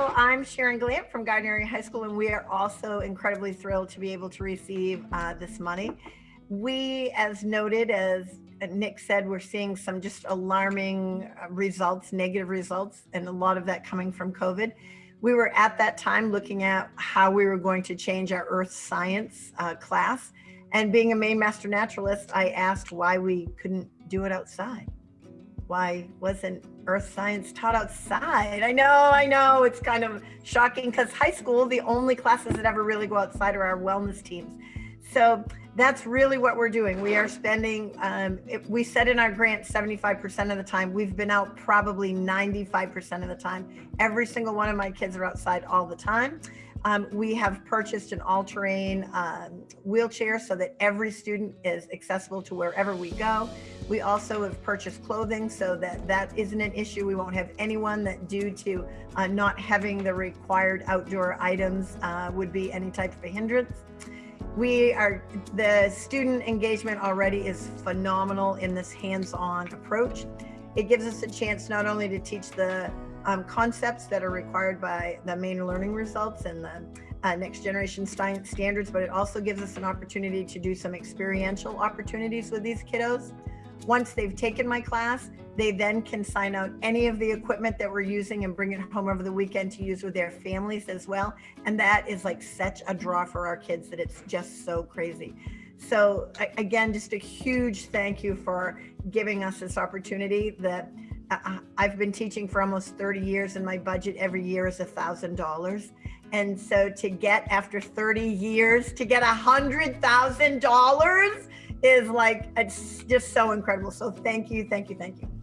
I'm Sharon Glant from Gardiner High School, and we are also incredibly thrilled to be able to receive uh, this money. We, as noted, as Nick said, we're seeing some just alarming uh, results, negative results, and a lot of that coming from COVID. We were at that time looking at how we were going to change our earth science uh, class. And being a Maine master naturalist, I asked why we couldn't do it outside why wasn't earth science taught outside? I know, I know, it's kind of shocking because high school, the only classes that ever really go outside are our wellness teams. So that's really what we're doing. We are spending, um, it, we said in our grant 75% of the time, we've been out probably 95% of the time. Every single one of my kids are outside all the time. Um, we have purchased an all-terrain um, wheelchair so that every student is accessible to wherever we go. We also have purchased clothing so that that isn't an issue. We won't have anyone that due to uh, not having the required outdoor items uh, would be any type of a hindrance. We are, the student engagement already is phenomenal in this hands-on approach. It gives us a chance not only to teach the um, concepts that are required by the Maine learning results and the uh, next generation science standards, but it also gives us an opportunity to do some experiential opportunities with these kiddos. Once they've taken my class, they then can sign out any of the equipment that we're using and bring it home over the weekend to use with their families as well. And that is like such a draw for our kids that it's just so crazy. So again, just a huge thank you for giving us this opportunity that uh, uh, I've been teaching for almost 30 years and my budget every year is a thousand dollars. And so to get after 30 years to get a hundred thousand dollars is like, it's just so incredible. So thank you, thank you, thank you.